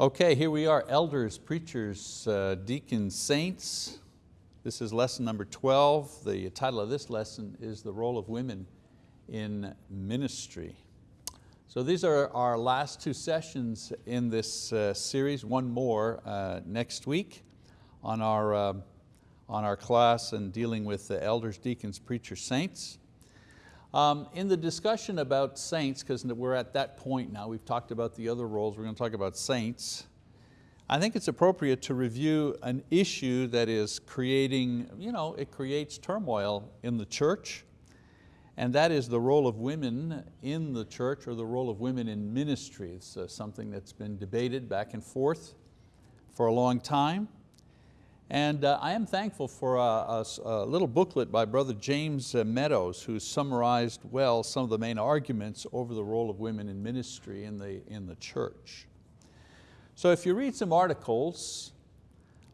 Okay, here we are, elders, preachers, uh, deacons, saints. This is lesson number 12. The title of this lesson is The Role of Women in Ministry. So these are our last two sessions in this uh, series, one more uh, next week on our, uh, on our class and dealing with the elders, deacons, preachers, saints. Um, in the discussion about saints, because we're at that point now, we've talked about the other roles, we're going to talk about saints. I think it's appropriate to review an issue that is creating, you know, it creates turmoil in the church, and that is the role of women in the church or the role of women in ministry. It's uh, something that's been debated back and forth for a long time. And uh, I am thankful for a, a, a, little booklet by Brother James uh, Meadows who summarized well some of the main arguments over the role of women in ministry in the, in the church. So if you read some articles,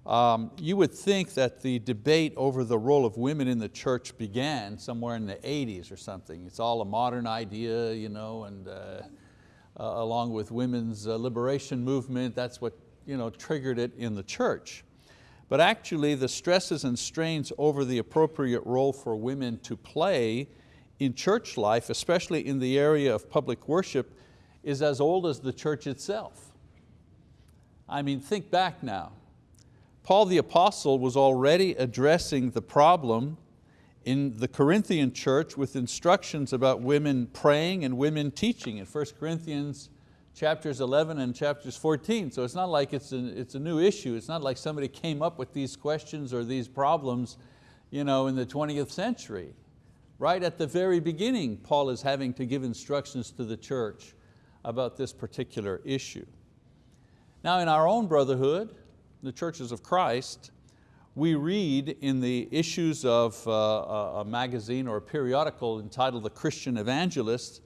um, you would think that the debate over the role of women in the church began somewhere in the 80s or something. It's all a modern idea, you know, and uh, uh, along with women's uh, liberation movement, that's what you know, triggered it in the church. But actually the stresses and strains over the appropriate role for women to play in church life, especially in the area of public worship, is as old as the church itself. I mean, think back now. Paul the apostle was already addressing the problem in the Corinthian church with instructions about women praying and women teaching in 1 Corinthians chapters 11 and chapters 14. So it's not like it's a, it's a new issue. It's not like somebody came up with these questions or these problems you know, in the 20th century. Right at the very beginning, Paul is having to give instructions to the church about this particular issue. Now in our own brotherhood, the churches of Christ, we read in the issues of uh, a magazine or a periodical entitled The Christian Evangelist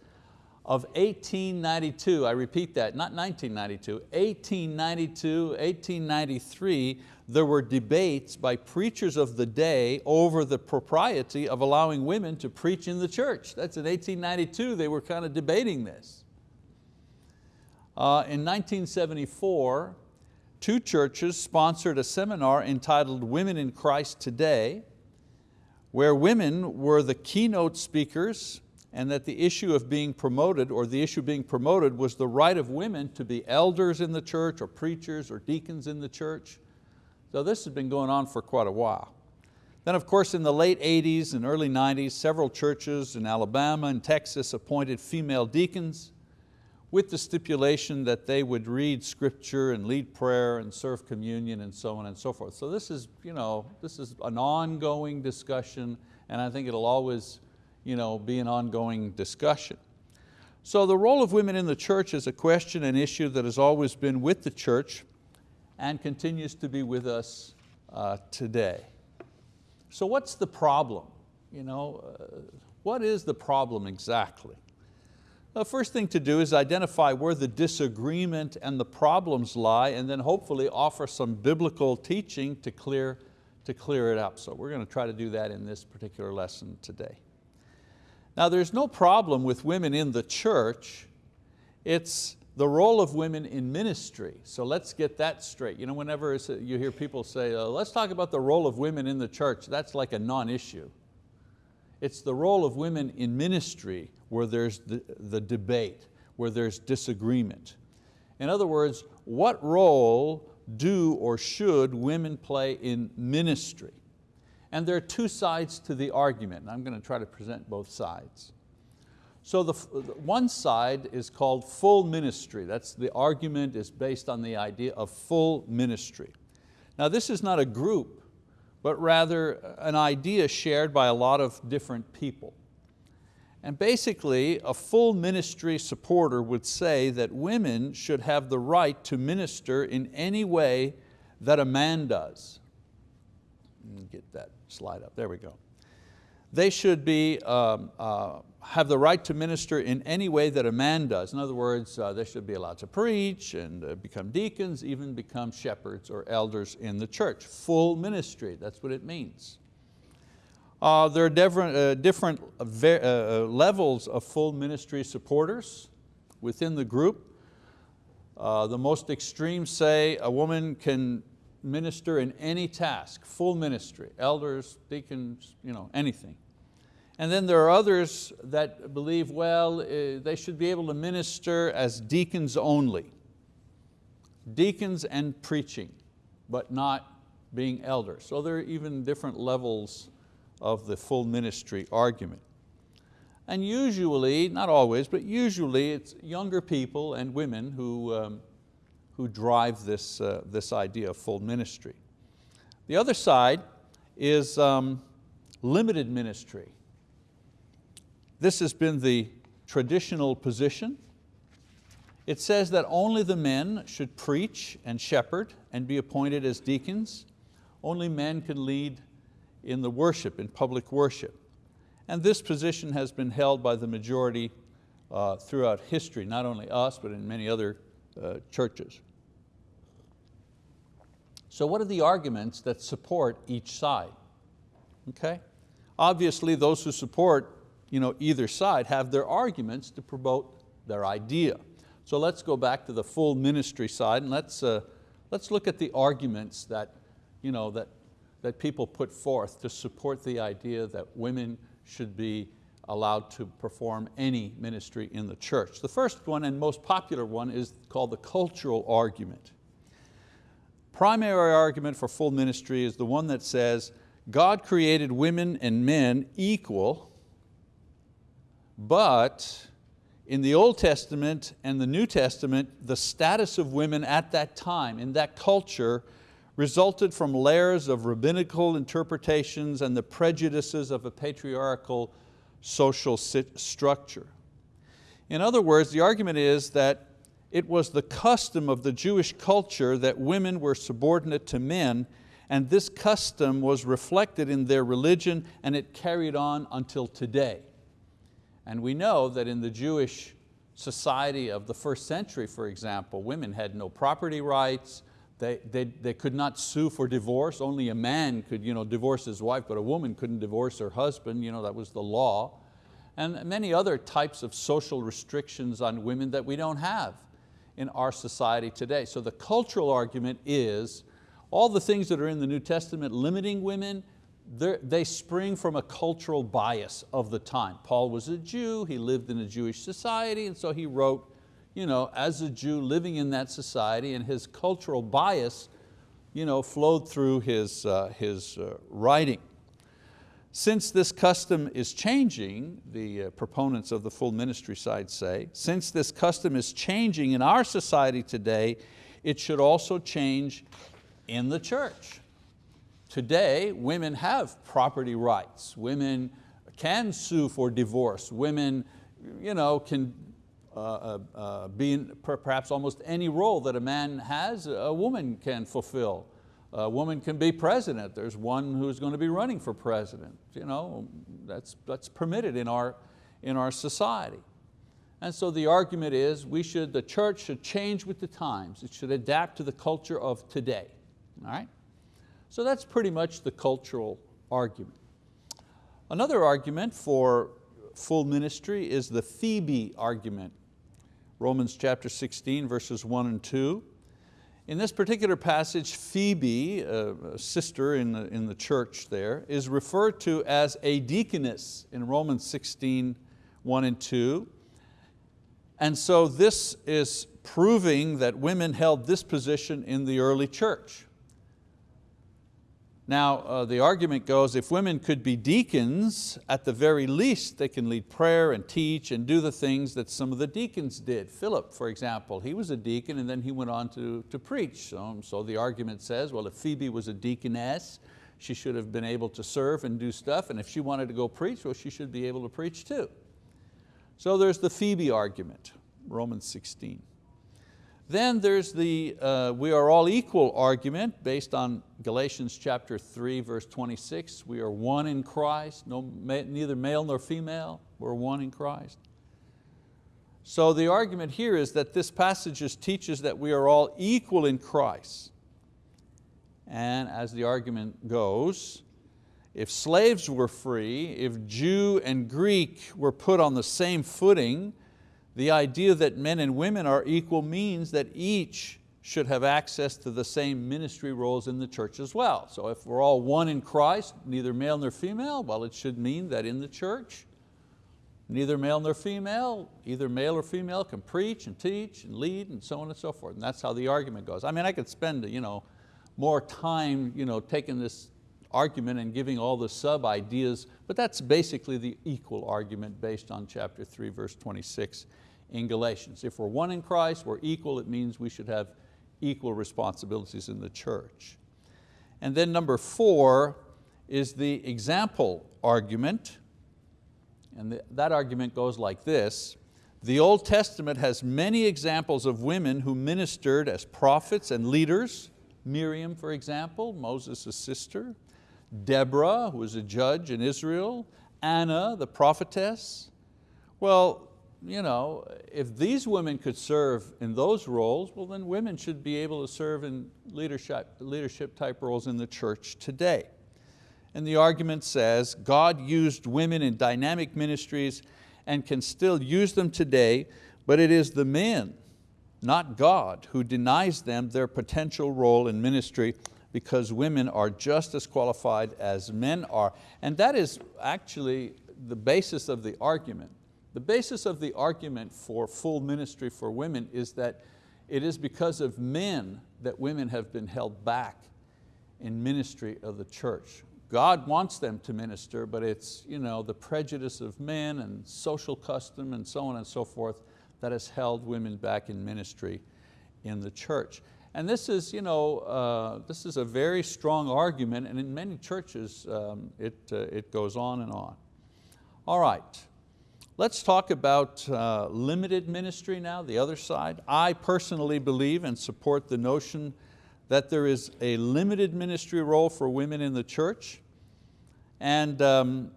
of 1892, I repeat that, not 1992, 1892, 1893, there were debates by preachers of the day over the propriety of allowing women to preach in the church. That's in 1892, they were kind of debating this. Uh, in 1974, two churches sponsored a seminar entitled Women in Christ Today, where women were the keynote speakers and that the issue of being promoted or the issue being promoted was the right of women to be elders in the church or preachers or deacons in the church. So this has been going on for quite a while. Then of course in the late 80s and early 90s, several churches in Alabama and Texas appointed female deacons with the stipulation that they would read scripture and lead prayer and serve communion and so on and so forth. So this is, you know, this is an ongoing discussion and I think it'll always you know, be an ongoing discussion. So the role of women in the church is a question and issue that has always been with the church and continues to be with us uh, today. So what's the problem? You know, uh, what is the problem exactly? The first thing to do is identify where the disagreement and the problems lie and then hopefully offer some biblical teaching to clear, to clear it up. So we're going to try to do that in this particular lesson today. Now there's no problem with women in the church, it's the role of women in ministry. So let's get that straight. You know, whenever you hear people say, oh, let's talk about the role of women in the church, that's like a non-issue. It's the role of women in ministry where there's the, the debate, where there's disagreement. In other words, what role do or should women play in ministry? And there are two sides to the argument, and I'm going to try to present both sides. So the, one side is called full ministry. That's the argument is based on the idea of full ministry. Now this is not a group, but rather an idea shared by a lot of different people. And basically, a full ministry supporter would say that women should have the right to minister in any way that a man does. Get that slide up, there we go. They should be, um, uh, have the right to minister in any way that a man does. In other words, uh, they should be allowed to preach and uh, become deacons, even become shepherds or elders in the church. Full ministry, that's what it means. Uh, there are different, uh, different uh, levels of full ministry supporters within the group. Uh, the most extreme say a woman can minister in any task, full ministry, elders, deacons, you know, anything. And then there are others that believe, well, uh, they should be able to minister as deacons only. Deacons and preaching, but not being elders. So there are even different levels of the full ministry argument. And usually, not always, but usually it's younger people and women who, um, who drive this, uh, this idea of full ministry. The other side is um, limited ministry. This has been the traditional position. It says that only the men should preach and shepherd and be appointed as deacons. Only men can lead in the worship, in public worship. And this position has been held by the majority uh, throughout history, not only us, but in many other uh, churches. So what are the arguments that support each side? Okay? Obviously those who support you know, either side have their arguments to promote their idea. So let's go back to the full ministry side and let's, uh, let's look at the arguments that, you know, that, that people put forth to support the idea that women should be allowed to perform any ministry in the church. The first one and most popular one is called the cultural argument. Primary argument for full ministry is the one that says, God created women and men equal, but in the Old Testament and the New Testament, the status of women at that time, in that culture, resulted from layers of rabbinical interpretations and the prejudices of a patriarchal social structure. In other words, the argument is that it was the custom of the Jewish culture that women were subordinate to men and this custom was reflected in their religion and it carried on until today. And we know that in the Jewish society of the first century, for example, women had no property rights, they, they, they could not sue for divorce, only a man could you know, divorce his wife, but a woman couldn't divorce her husband, you know, that was the law. And many other types of social restrictions on women that we don't have in our society today. So the cultural argument is all the things that are in the New Testament limiting women, they spring from a cultural bias of the time. Paul was a Jew, he lived in a Jewish society, and so he wrote, you know, as a Jew living in that society, and his cultural bias you know, flowed through his, uh, his uh, writing. Since this custom is changing, the uh, proponents of the full ministry side say, since this custom is changing in our society today, it should also change in the church. Today, women have property rights. Women can sue for divorce. Women you know, can uh, uh, uh, perhaps almost any role that a man has, a woman can fulfill. A woman can be president. There's one who's going to be running for president. You know, that's, that's permitted in our, in our society. And so the argument is we should, the church should change with the times. It should adapt to the culture of today. All right? So that's pretty much the cultural argument. Another argument for full ministry is the Phoebe argument. Romans chapter 16, verses one and two. In this particular passage, Phoebe, a sister in the, in the church there, is referred to as a deaconess in Romans 16, 1 and 2. And so this is proving that women held this position in the early church. Now, uh, the argument goes, if women could be deacons, at the very least they can lead prayer and teach and do the things that some of the deacons did. Philip, for example, he was a deacon and then he went on to, to preach. So, so the argument says, well, if Phoebe was a deaconess, she should have been able to serve and do stuff, and if she wanted to go preach, well, she should be able to preach too. So there's the Phoebe argument, Romans 16. Then there's the uh, we are all equal argument based on Galatians chapter 3 verse 26. We are one in Christ, no, neither male nor female, we're one in Christ. So the argument here is that this passage teaches that we are all equal in Christ. And as the argument goes, if slaves were free, if Jew and Greek were put on the same footing, The idea that men and women are equal means that each should have access to the same ministry roles in the church as well. So if we're all one in Christ, neither male nor female, well it should mean that in the church, neither male nor female, either male or female can preach and teach and lead and so on and so forth. And that's how the argument goes. I mean, I could spend you know, more time you know, taking this argument and giving all the sub ideas, but that's basically the equal argument based on chapter three, verse 26 in Galatians. If we're one in Christ, we're equal, it means we should have equal responsibilities in the church. And then number four is the example argument. And the, that argument goes like this. The Old Testament has many examples of women who ministered as prophets and leaders. Miriam, for example, Moses' sister. Deborah, who was a judge in Israel. Anna, the prophetess. Well, you know, if these women could serve in those roles, well then women should be able to serve in leadership, leadership type roles in the church today. And the argument says God used women in dynamic ministries and can still use them today, but it is the men, not God, who denies them their potential role in ministry because women are just as qualified as men are. And that is actually the basis of the argument. The basis of the argument for full ministry for women is that it is because of men that women have been held back in ministry of the church. God wants them to minister, but it's you know, the prejudice of men and social custom and so on and so forth that has held women back in ministry in the church. And this is, you know, uh, this is a very strong argument and in many churches um, it, uh, it goes on and on. All right, Let's talk about uh, limited ministry now, the other side. I personally believe and support the notion that there is a limited ministry role for women in the church. And um,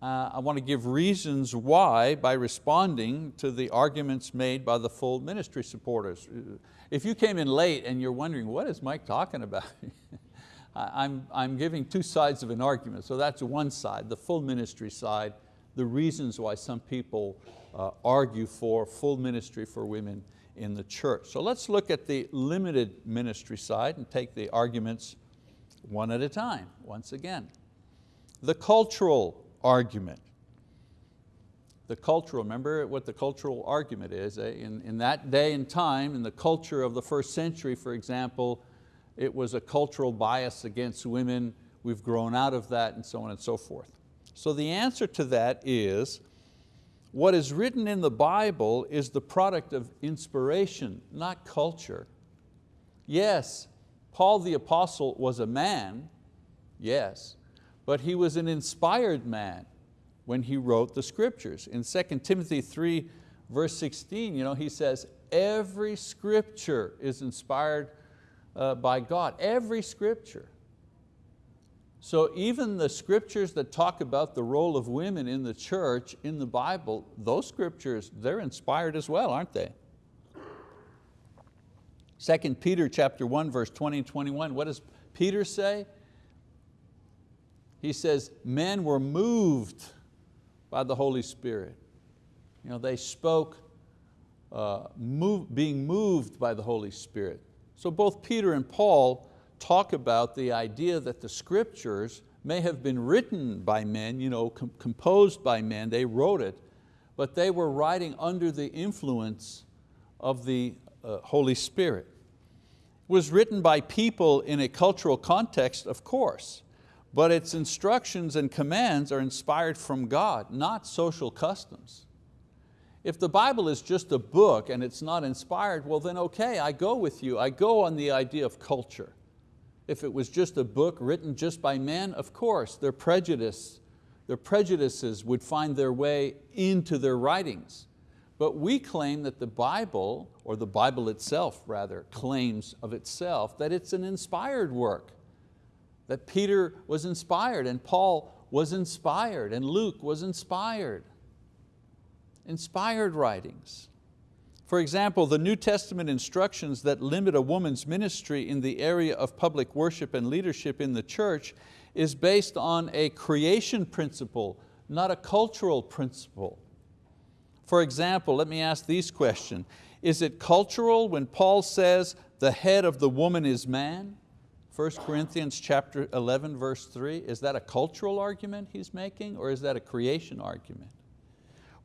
uh, I want to give reasons why by responding to the arguments made by the full ministry supporters. If you came in late and you're wondering, what is Mike talking about? I'm, I'm giving two sides of an argument. So that's one side, the full ministry side, the reasons why some people uh, argue for full ministry for women in the church. So let's look at the limited ministry side and take the arguments one at a time, once again. The cultural argument. The cultural, remember what the cultural argument is. Eh? In, in that day and time, in the culture of the first century, for example, it was a cultural bias against women. We've grown out of that and so on and so forth. So the answer to that is, what is written in the Bible is the product of inspiration, not culture. Yes, Paul the apostle was a man, yes, but he was an inspired man when he wrote the scriptures. In 2 Timothy 3, verse 16, you know, he says, every scripture is inspired uh, by God, every scripture. So even the scriptures that talk about the role of women in the church in the Bible, those scriptures, they're inspired as well, aren't they? 2 Peter chapter 1, verse 20 and 21, what does Peter say? He says, men were moved by the Holy Spirit. You know, they spoke uh, move, being moved by the Holy Spirit. So both Peter and Paul talk about the idea that the scriptures may have been written by men, you know, com composed by men, they wrote it, but they were writing under the influence of the uh, Holy Spirit. It was written by people in a cultural context, of course, but its instructions and commands are inspired from God, not social customs. If the Bible is just a book and it's not inspired, well then okay, I go with you. I go on the idea of culture. If it was just a book written just by men, of course, their prejudice, their prejudices would find their way into their writings. But we claim that the Bible, or the Bible itself rather, claims of itself that it's an inspired work, that Peter was inspired and Paul was inspired and Luke was inspired. Inspired writings. For example, the New Testament instructions that limit a woman's ministry in the area of public worship and leadership in the church is based on a creation principle, not a cultural principle. For example, let me ask these questions. Is it cultural when Paul says the head of the woman is man? 1 Corinthians chapter 11 verse 3, is that a cultural argument he's making or is that a creation argument?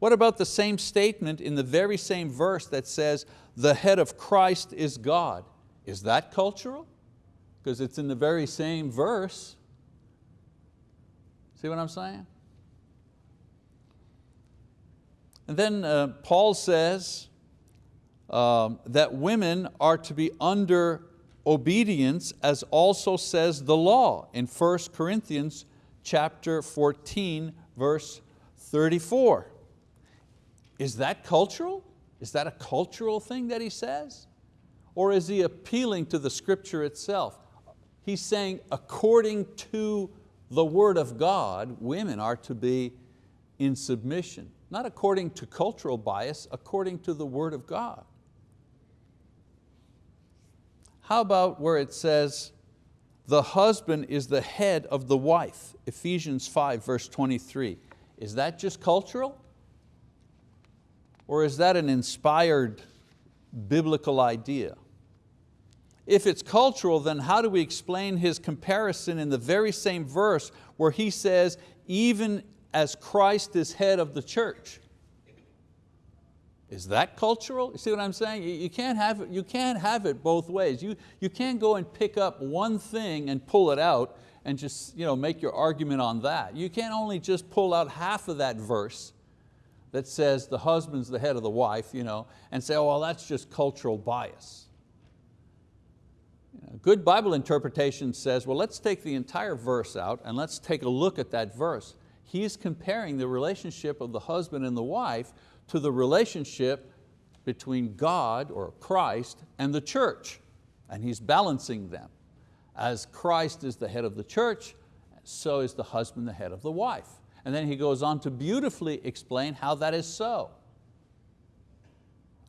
What about the same statement in the very same verse that says the head of Christ is God? Is that cultural? Because it's in the very same verse. See what I'm saying? And then uh, Paul says um, that women are to be under obedience as also says the law in 1 Corinthians chapter 14 verse 34. Is that cultural? Is that a cultural thing that he says? Or is he appealing to the scripture itself? He's saying according to the word of God, women are to be in submission, not according to cultural bias, according to the word of God. How about where it says, the husband is the head of the wife, Ephesians 5 verse 23. Is that just cultural? Or is that an inspired biblical idea? If it's cultural, then how do we explain his comparison in the very same verse where he says, even as Christ is head of the church? Is that cultural? You see what I'm saying? You can't have it, you can't have it both ways. You, you can't go and pick up one thing and pull it out and just you know, make your argument on that. You can't only just pull out half of that verse that says the husband's the head of the wife you know, and say, oh, well, that's just cultural bias. You know, good Bible interpretation says, well, let's take the entire verse out and let's take a look at that verse. He's comparing the relationship of the husband and the wife to the relationship between God or Christ and the church. And he's balancing them. As Christ is the head of the church, so is the husband the head of the wife. And then he goes on to beautifully explain how that is so.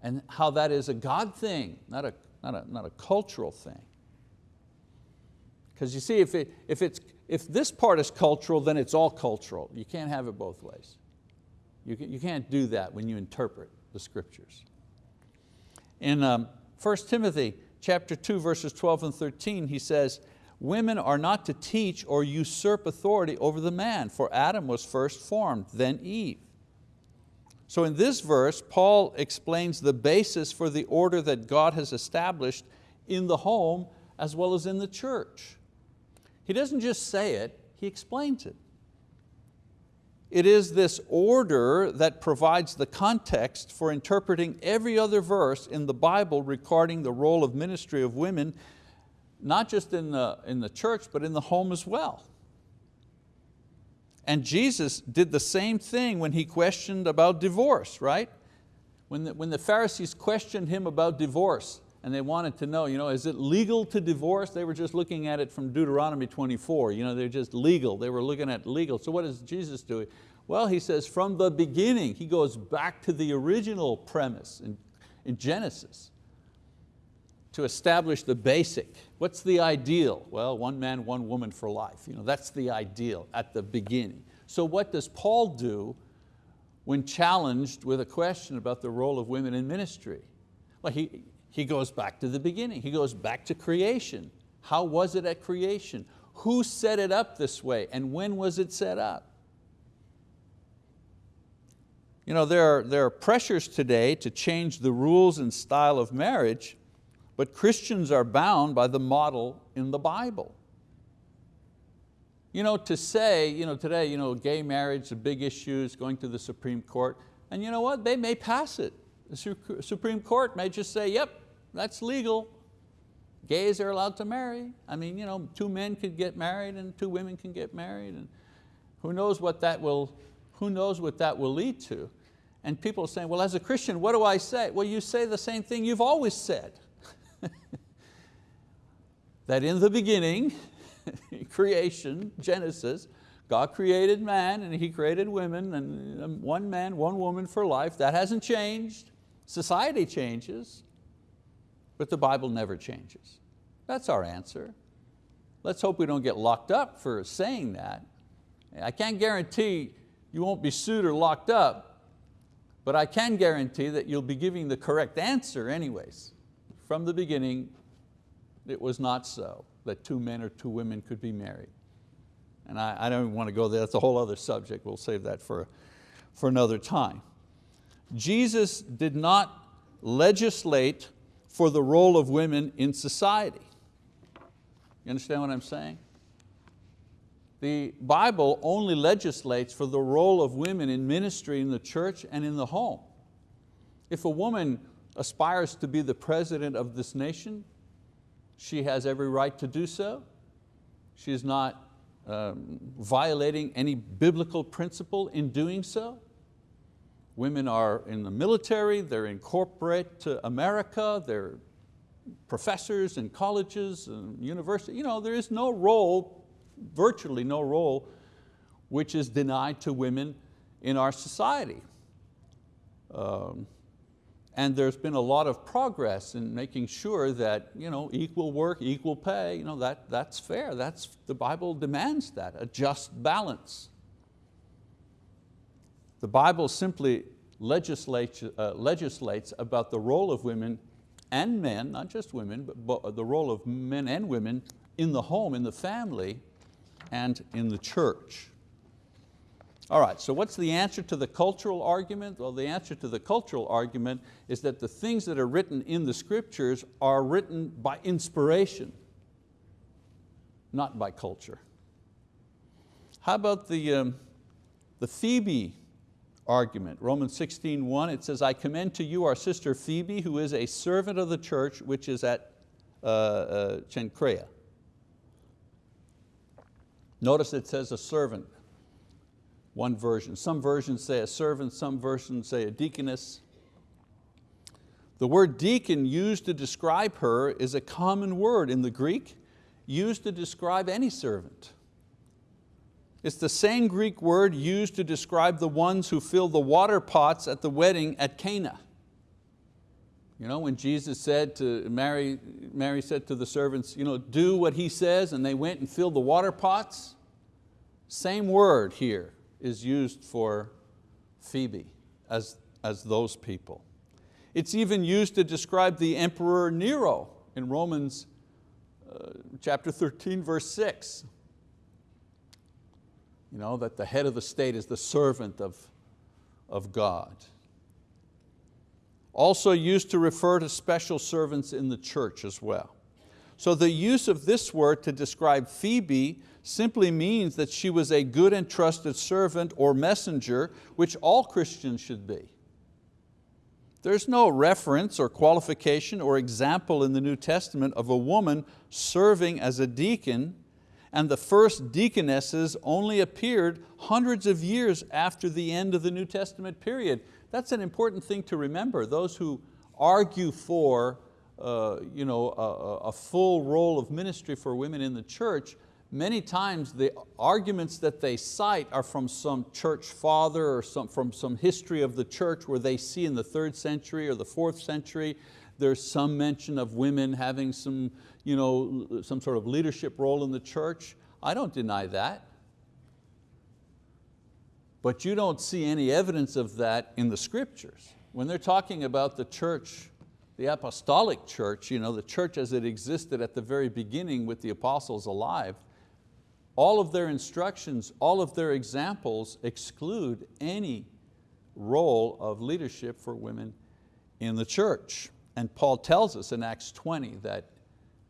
And how that is a God thing, not a, not a, not a cultural thing. Because you see, if, it, if, it's, if this part is cultural, then it's all cultural. You can't have it both ways. You, you can't do that when you interpret the scriptures. In um, 1 Timothy chapter 2, verses 12 and 13, he says, women are not to teach or usurp authority over the man, for Adam was first formed, then Eve. So in this verse, Paul explains the basis for the order that God has established in the home as well as in the church. He doesn't just say it, he explains it. It is this order that provides the context for interpreting every other verse in the Bible regarding the role of ministry of women, not just in the, in the church, but in the home as well. And Jesus did the same thing when He questioned about divorce, right? When the, when the Pharisees questioned Him about divorce, and they wanted to know, you know, is it legal to divorce? They were just looking at it from Deuteronomy 24. You know, they're just legal. They were looking at legal. So what does Jesus do? Well, he says from the beginning, he goes back to the original premise in, in Genesis to establish the basic. What's the ideal? Well, one man, one woman for life. You know, that's the ideal at the beginning. So what does Paul do when challenged with a question about the role of women in ministry? Well, he, he goes back to the beginning. He goes back to creation. How was it at creation? Who set it up this way and when was it set up? You know, there, are, there are pressures today to change the rules and style of marriage, but Christians are bound by the model in the Bible. You know, to say, you know, today, you know, gay marriage is a big issue, it's going to the Supreme Court, and you know what, they may pass it. The Supreme Court may just say, yep, that's legal. Gays are allowed to marry. I mean, you know, two men could get married and two women can get married. And who knows what that will, who knows what that will lead to. And people are saying, well, as a Christian, what do I say? Well, you say the same thing you've always said. That in the beginning, creation, Genesis, God created man and He created women and um, one man, one woman for life. That hasn't changed. Society changes, but the Bible never changes. That's our answer. Let's hope we don't get locked up for saying that. I can't guarantee you won't be sued or locked up, But I can guarantee that you'll be giving the correct answer anyways. From the beginning, it was not so that two men or two women could be married. And I, I don't want to go there, that's a whole other subject, we'll save that for, for another time. Jesus did not legislate for the role of women in society. You understand what I'm saying? The Bible only legislates for the role of women in ministry in the church and in the home. If a woman aspires to be the president of this nation, she has every right to do so. She is not um, violating any biblical principle in doing so. Women are in the military, they're in corporate America, they're professors in colleges and universities. You know, there is no role, virtually no role, which is denied to women in our society. Um, and there's been a lot of progress in making sure that you know, equal work, equal pay, you know, that, that's fair. That's, the Bible demands that, a just balance. The Bible simply legislates, uh, legislates about the role of women and men, not just women, but the role of men and women in the home, in the family, and in the church. All right, so what's the answer to the cultural argument? Well, the answer to the cultural argument is that the things that are written in the scriptures are written by inspiration, not by culture. How about the, um, the Phoebe argument? Romans 16, 1, it says, I commend to you our sister Phoebe, who is a servant of the church, which is at uh, uh. Notice it says a servant one version. Some versions say a servant, some versions say a deaconess. The word deacon used to describe her is a common word in the Greek, used to describe any servant. It's the same Greek word used to describe the ones who filled the water pots at the wedding at Cana. You know, when Jesus said to Mary, Mary said to the servants, you know, do what he says, and they went and filled the water pots. Same word here is used for Phoebe as, as those people. It's even used to describe the Emperor Nero in Romans uh, chapter 13, verse 6. You know, that the head of the state is the servant of, of God. Also used to refer to special servants in the church as well. So the use of this word to describe Phoebe simply means that she was a good and trusted servant or messenger, which all Christians should be. There's no reference or qualification or example in the New Testament of a woman serving as a deacon and the first deaconesses only appeared hundreds of years after the end of the New Testament period. That's an important thing to remember. Those who argue for uh, you know, a, a full role of ministry for women in the church, many times the arguments that they cite are from some church father or some, from some history of the church where they see in the third century or the fourth century, there's some mention of women having some, you know, some sort of leadership role in the church. I don't deny that. But you don't see any evidence of that in the scriptures. When they're talking about the church the apostolic church, you know, the church as it existed at the very beginning with the apostles alive, all of their instructions, all of their examples exclude any role of leadership for women in the church. And Paul tells us in Acts 20 that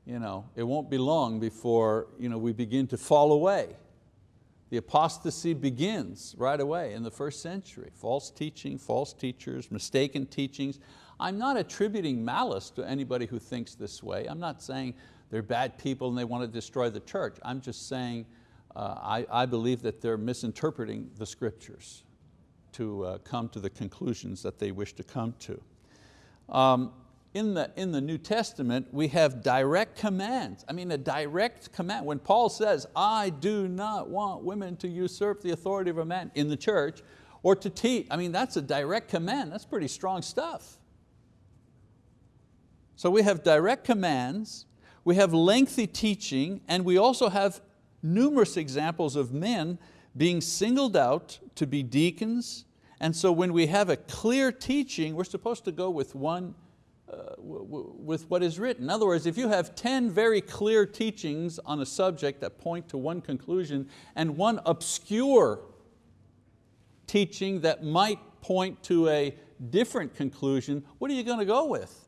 you know, it won't be long before you know, we begin to fall away. The apostasy begins right away in the first century. False teaching, false teachers, mistaken teachings. I'm not attributing malice to anybody who thinks this way. I'm not saying they're bad people and they want to destroy the church. I'm just saying uh, I, I, believe that they're misinterpreting the scriptures to uh, come to the conclusions that they wish to come to. Um, in, the, in the New Testament, we have direct commands. I mean, a direct command. When Paul says, I do not want women to usurp the authority of a man in the church or to teach, I mean, that's a direct command. That's pretty strong stuff. So we have direct commands, we have lengthy teaching, and we also have numerous examples of men being singled out to be deacons And so when we have a clear teaching, we're supposed to go with one, uh, with what is written. In other words, if you have 10 very clear teachings on a subject that point to one conclusion and one obscure teaching that might point to a different conclusion, what are you going to go with?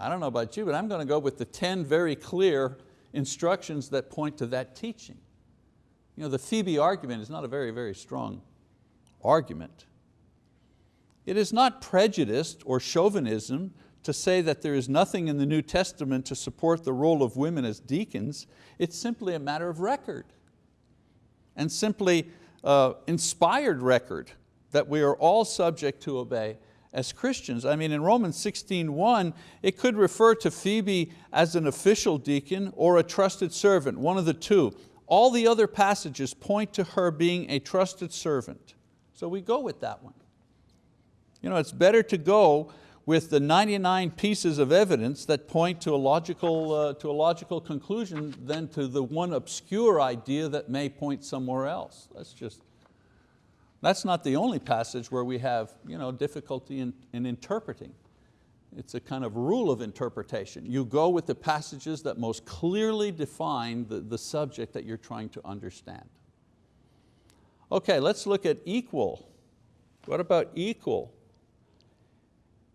I don't know about you, but I'm going to go with the 10 very clear instructions that point to that teaching. You know, the Phoebe argument is not a very, very strong argument. It is not prejudiced or chauvinism to say that there is nothing in the New Testament to support the role of women as deacons. It's simply a matter of record and simply uh, inspired record that we are all subject to obey as Christians. I mean, in Romans 16.1, it could refer to Phoebe as an official deacon or a trusted servant, one of the two. All the other passages point to her being a trusted servant. So we go with that one. You know, it's better to go with the 99 pieces of evidence that point to a logical, uh, to a logical conclusion than to the one obscure idea that may point somewhere else. That's just that's not the only passage where we have you know, difficulty in, in interpreting. It's a kind of rule of interpretation. You go with the passages that most clearly define the, the subject that you're trying to understand. Okay, let's look at equal. What about equal?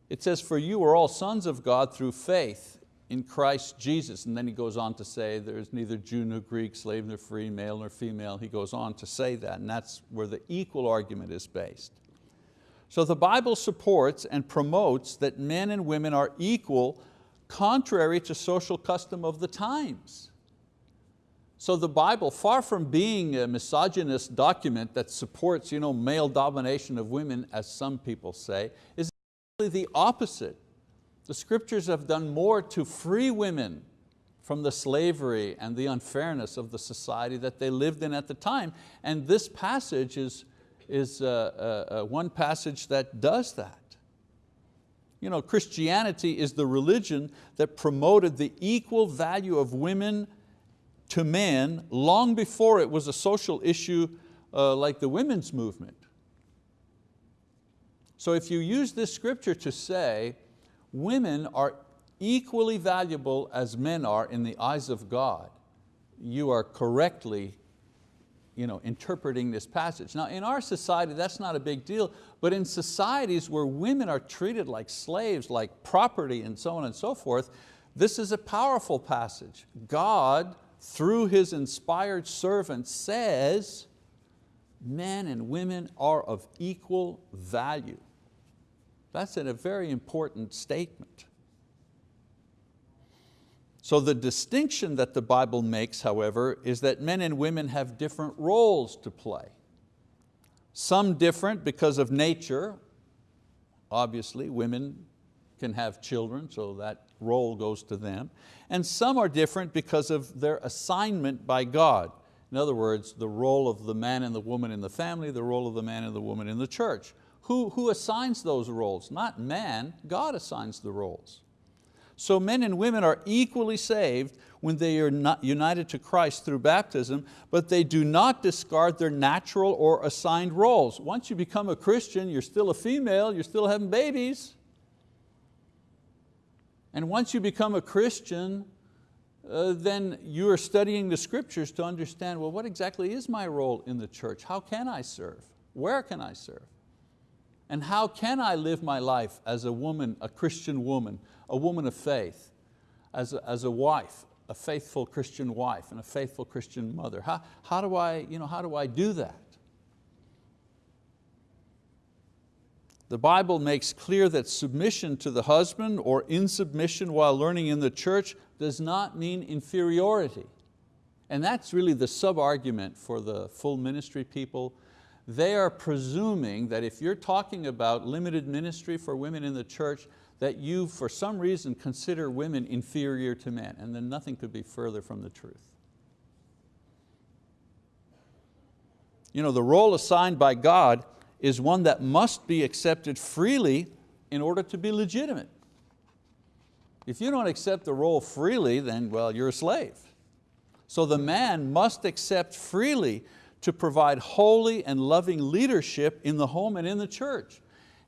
It says, for you are all sons of God through faith in Christ Jesus. And then he goes on to say there's neither Jew nor Greek, slave nor free, male nor female. He goes on to say that and that's where the equal argument is based. So the Bible supports and promotes that men and women are equal contrary to social custom of the times. So the Bible, far from being a misogynist document that supports you know, male domination of women, as some people say, is the opposite. The scriptures have done more to free women from the slavery and the unfairness of the society that they lived in at the time. And this passage is, is uh, uh, uh, one passage that does that. You know, Christianity is the religion that promoted the equal value of women to men long before it was a social issue uh, like the women's movement. So if you use this scripture to say women are equally valuable as men are in the eyes of God, you are correctly you know, interpreting this passage. Now in our society that's not a big deal, but in societies where women are treated like slaves, like property and so on and so forth, this is a powerful passage. God, through His inspired servant says, men and women are of equal value. That's a very important statement. So the distinction that the Bible makes, however, is that men and women have different roles to play. Some different because of nature. Obviously, women can have children, so that role goes to them. And some are different because of their assignment by God. In other words, the role of the man and the woman in the family, the role of the man and the woman in the church. Who, who assigns those roles? Not man, God assigns the roles. So men and women are equally saved when they are not united to Christ through baptism, but they do not discard their natural or assigned roles. Once you become a Christian, you're still a female, you're still having babies. And once you become a Christian, uh, then you are studying the scriptures to understand, well, what exactly is my role in the church? How can I serve? Where can I serve? And how can I live my life as a woman, a Christian woman, a woman of faith, as a, as a wife, a faithful Christian wife and a faithful Christian mother? How, how, do I, you know, how do I do that? The Bible makes clear that submission to the husband or insubmission while learning in the church does not mean inferiority. And that's really the sub-argument for the full ministry people they are presuming that if you're talking about limited ministry for women in the church, that you, for some reason, consider women inferior to men, and then nothing could be further from the truth. You know, the role assigned by God is one that must be accepted freely in order to be legitimate. If you don't accept the role freely, then well, you're a slave. So the man must accept freely to provide holy and loving leadership in the home and in the church.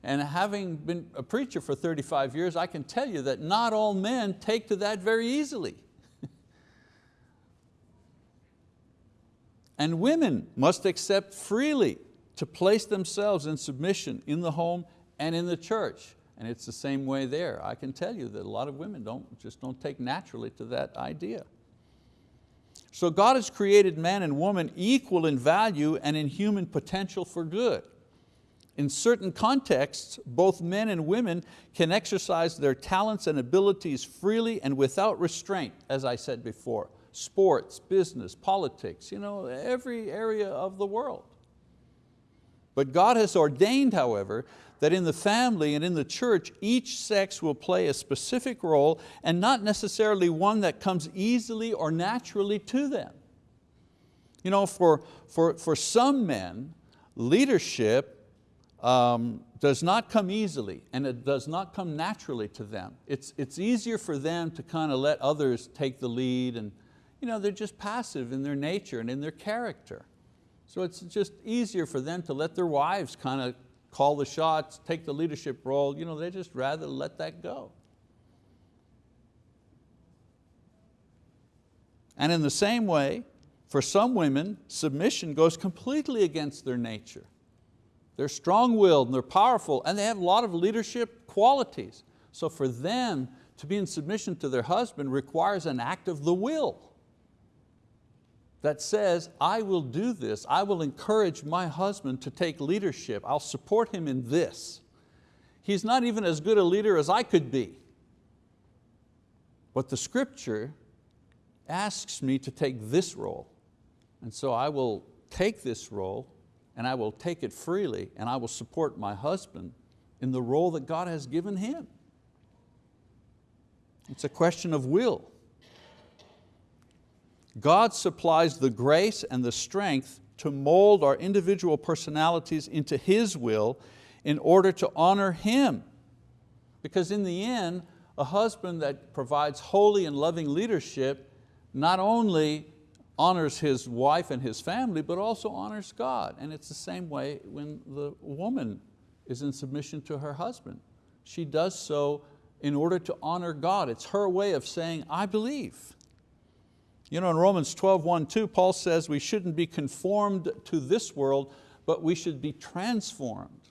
And having been a preacher for 35 years, I can tell you that not all men take to that very easily. and women must accept freely to place themselves in submission in the home and in the church. And it's the same way there. I can tell you that a lot of women don't, just don't take naturally to that idea. So God has created man and woman equal in value and in human potential for good. In certain contexts, both men and women can exercise their talents and abilities freely and without restraint, as I said before. Sports, business, politics, you know, every area of the world. But God has ordained, however, that in the family and in the church, each sex will play a specific role and not necessarily one that comes easily or naturally to them. You know, for, for, for some men, leadership um, does not come easily and it does not come naturally to them. It's, it's easier for them to kind of let others take the lead and you know, they're just passive in their nature and in their character. So it's just easier for them to let their wives kind of call the shots, take the leadership role. You know, they just rather let that go. And in the same way, for some women, submission goes completely against their nature. They're strong-willed and they're powerful and they have a lot of leadership qualities. So for them to be in submission to their husband requires an act of the will that says, I will do this, I will encourage my husband to take leadership, I'll support him in this. He's not even as good a leader as I could be. But the scripture asks me to take this role. And so I will take this role and I will take it freely and I will support my husband in the role that God has given him. It's a question of will. God supplies the grace and the strength to mold our individual personalities into His will in order to honor Him. Because in the end, a husband that provides holy and loving leadership not only honors his wife and his family, but also honors God. And it's the same way when the woman is in submission to her husband. She does so in order to honor God. It's her way of saying, I believe. You know, in Romans 12, 1, 2, Paul says we shouldn't be conformed to this world, but we should be transformed.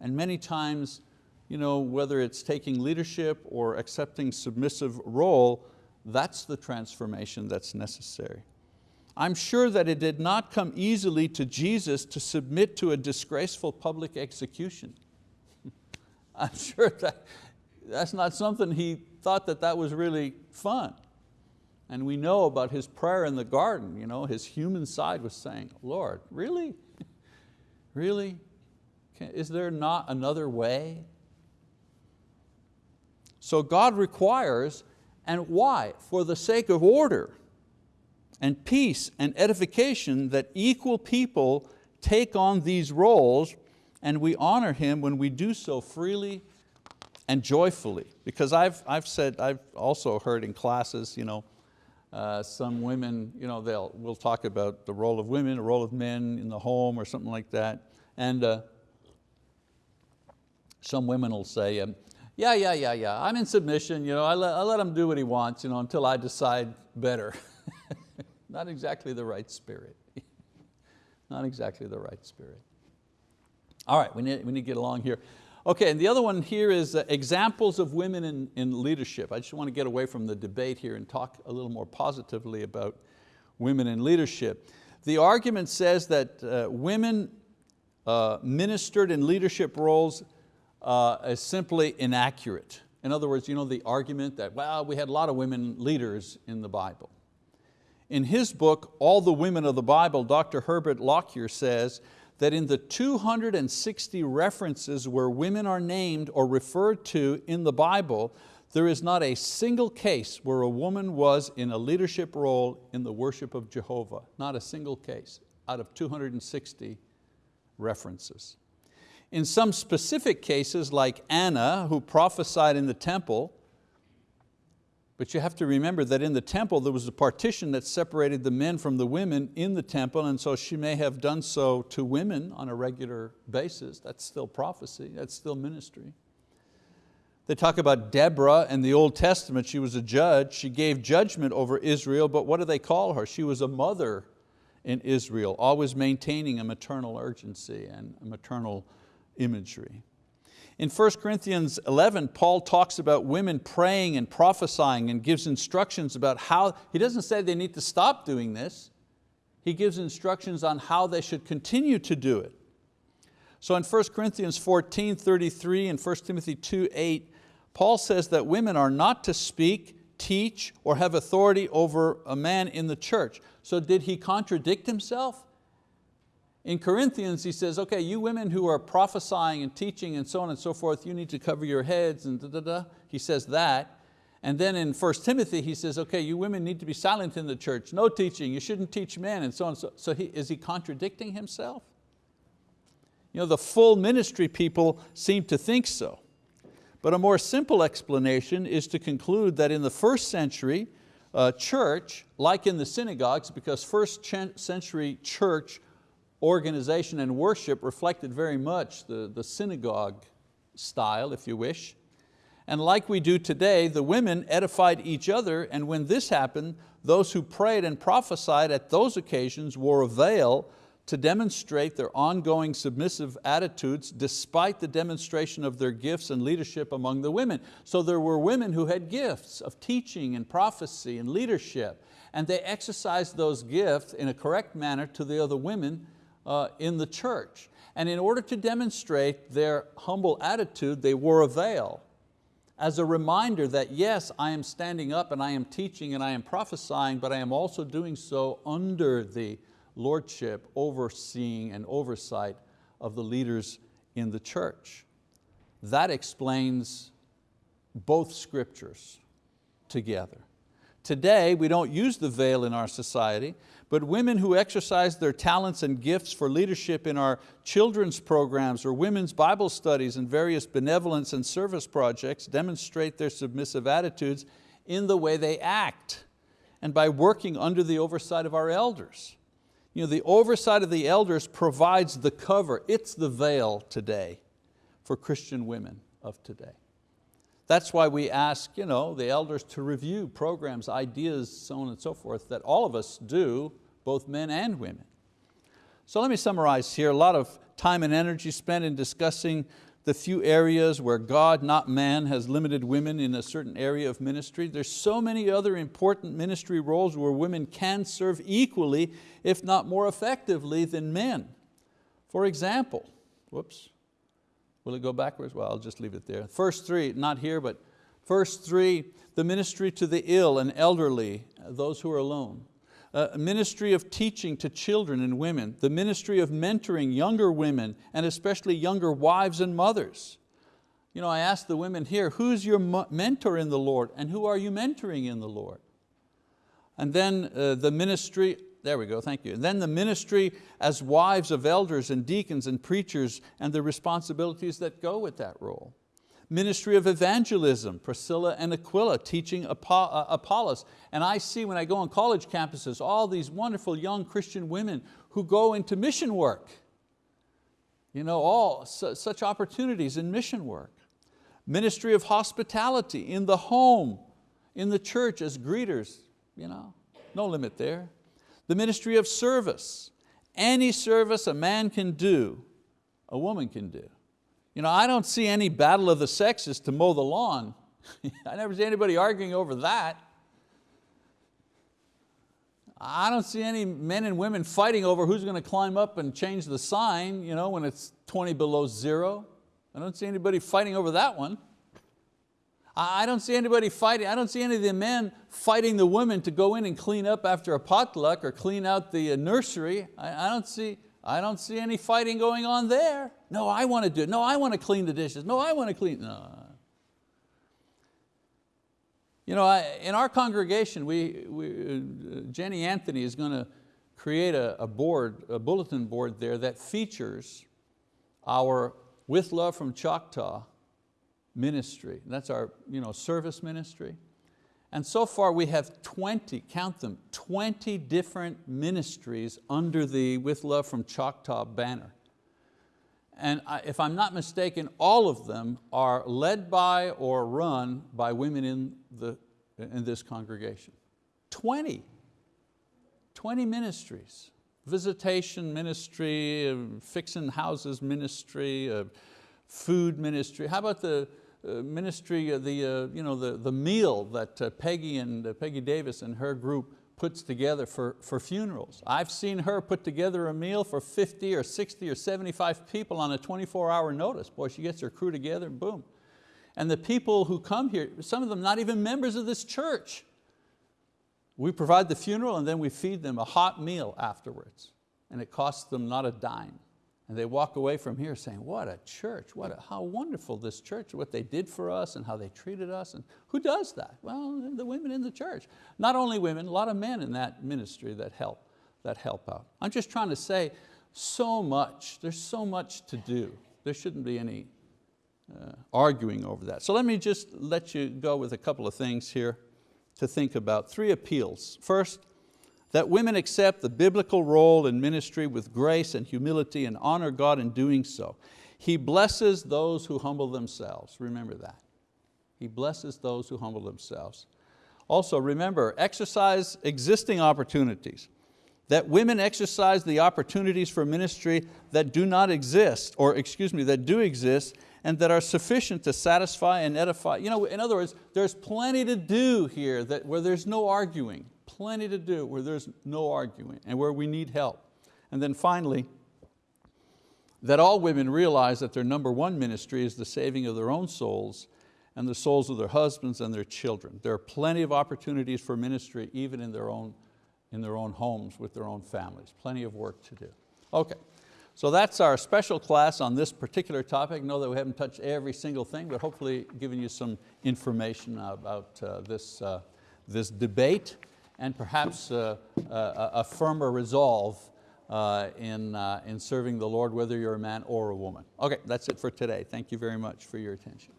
And many times, you know, whether it's taking leadership or accepting submissive role, that's the transformation that's necessary. I'm sure that it did not come easily to Jesus to submit to a disgraceful public execution. I'm sure that that's not something he thought that that was really fun. And we know about his prayer in the garden, you know, his human side was saying, Lord, really? really? Is there not another way? So God requires, and why? For the sake of order and peace and edification that equal people take on these roles and we honor Him when we do so freely and joyfully. Because I've, I've said, I've also heard in classes, you know, uh, some women, you know, they'll, we'll talk about the role of women, the role of men in the home or something like that. And uh, some women will say, um, yeah, yeah, yeah, yeah, I'm in submission, you know, I let, I let him do what he wants you know, until I decide better. Not exactly the right spirit. Not exactly the right spirit. All right, we need, we need to get along here. Okay, and the other one here is uh, examples of women in, in leadership. I just want to get away from the debate here and talk a little more positively about women in leadership. The argument says that uh, women uh, ministered in leadership roles uh, is simply inaccurate. In other words, you know the argument that, well, we had a lot of women leaders in the Bible. In his book, All the Women of the Bible, Dr. Herbert Lockyer says that in the 260 references where women are named or referred to in the Bible, there is not a single case where a woman was in a leadership role in the worship of Jehovah. Not a single case out of 260 references. In some specific cases like Anna, who prophesied in the temple, But you have to remember that in the temple there was a partition that separated the men from the women in the temple and so she may have done so to women on a regular basis. That's still prophecy, that's still ministry. They talk about Deborah in the Old Testament, she was a judge, she gave judgment over Israel, but what do they call her? She was a mother in Israel, always maintaining a maternal urgency and maternal imagery. In 1 Corinthians 11, Paul talks about women praying and prophesying and gives instructions about how, he doesn't say they need to stop doing this, he gives instructions on how they should continue to do it. So in 1 Corinthians 14, 33 and 1 Timothy 2, 8, Paul says that women are not to speak, teach, or have authority over a man in the church. So did he contradict himself? In Corinthians he says, okay, you women who are prophesying and teaching and so on and so forth, you need to cover your heads and da da da. He says that. And then in 1 Timothy he says, okay, you women need to be silent in the church, no teaching, you shouldn't teach men and so on. So, so he, is he contradicting himself? You know, the full ministry people seem to think so. But a more simple explanation is to conclude that in the first century uh, church, like in the synagogues, because first century church organization and worship reflected very much the, the synagogue style, if you wish. And like we do today, the women edified each other, and when this happened, those who prayed and prophesied at those occasions wore a veil to demonstrate their ongoing submissive attitudes despite the demonstration of their gifts and leadership among the women. So there were women who had gifts of teaching and prophecy and leadership, and they exercised those gifts in a correct manner to the other women uh, in the church. And in order to demonstrate their humble attitude, they wore a veil as a reminder that yes, I am standing up and I am teaching and I am prophesying, but I am also doing so under the lordship, overseeing and oversight of the leaders in the church. That explains both scriptures together. Today, we don't use the veil in our society, but women who exercise their talents and gifts for leadership in our children's programs or women's Bible studies and various benevolence and service projects demonstrate their submissive attitudes in the way they act and by working under the oversight of our elders. You know, the oversight of the elders provides the cover, it's the veil today for Christian women of today. That's why we ask you know, the elders to review programs, ideas, so on and so forth, that all of us do, both men and women. So let me summarize here, a lot of time and energy spent in discussing the few areas where God, not man, has limited women in a certain area of ministry. There's so many other important ministry roles where women can serve equally, if not more effectively than men. For example, whoops, will it go backwards? Well, I'll just leave it there. First three, not here, but first three, the ministry to the ill and elderly, those who are alone a ministry of teaching to children and women, the ministry of mentoring younger women and especially younger wives and mothers. You know, I asked the women here, who's your mentor in the Lord and who are you mentoring in the Lord? And then uh, the ministry, there we go, thank you. And then the ministry as wives of elders and deacons and preachers and the responsibilities that go with that role ministry of evangelism, Priscilla and Aquila teaching uh, Apollos. And I see when I go on college campuses, all these wonderful young Christian women who go into mission work. You know, all such opportunities in mission work. Ministry of hospitality in the home, in the church as greeters, you know, no limit there. The ministry of service, any service a man can do, a woman can do. You know, I don't see any battle of the sexes to mow the lawn. I never see anybody arguing over that. I don't see any men and women fighting over who's going to climb up and change the sign you know, when it's 20 below zero. I don't see anybody fighting over that one. I don't see anybody fighting, I don't see any of the men fighting the women to go in and clean up after a potluck or clean out the uh, nursery. I, I don't see, I don't see any fighting going on there. No, I want to do it. No, I want to clean the dishes. No, I want to clean, no. You know, I, in our congregation, we, we, uh, Jenny Anthony is going to create a, a board, a bulletin board there that features our With Love from Choctaw ministry. That's our you know, service ministry. And so far we have 20, count them, 20 different ministries under the With Love from Choctaw banner. And if I'm not mistaken, all of them are led by or run by women in, the, in this congregation. 20, 20 ministries. Visitation ministry, fixing houses ministry, uh, food ministry. How about the uh, ministry, uh, the, uh, you know, the, the meal that Peggy and Peggy Davis and her group puts together for, for funerals. I've seen her put together a meal for 50 or 60 or 75 people on a 24 hour notice. Boy, she gets her crew together and boom. And the people who come here, some of them not even members of this church. We provide the funeral and then we feed them a hot meal afterwards. And it costs them not a dime. And they walk away from here saying, what a church, what a, how wonderful this church, what they did for us and how they treated us. And who does that? Well, the women in the church. Not only women, a lot of men in that ministry that help, that help out. I'm just trying to say so much, there's so much to do. There shouldn't be any uh, arguing over that. So let me just let you go with a couple of things here to think about. Three appeals. First, that women accept the biblical role in ministry with grace and humility and honor God in doing so. He blesses those who humble themselves, remember that. He blesses those who humble themselves. Also remember, exercise existing opportunities. That women exercise the opportunities for ministry that do not exist, or excuse me, that do exist, and that are sufficient to satisfy and edify. You know, in other words, there's plenty to do here that, where there's no arguing plenty to do where there's no arguing and where we need help. And then finally, that all women realize that their number one ministry is the saving of their own souls and the souls of their husbands and their children. There are plenty of opportunities for ministry even in their own, in their own homes with their own families. Plenty of work to do. Okay, so that's our special class on this particular topic. Know that we haven't touched every single thing, but hopefully given you some information about uh, this, uh, this debate and perhaps uh, a, a, firmer resolve uh, in, uh, in serving the Lord, whether you're a man or a woman. Okay, that's it for today. Thank you very much for your attention.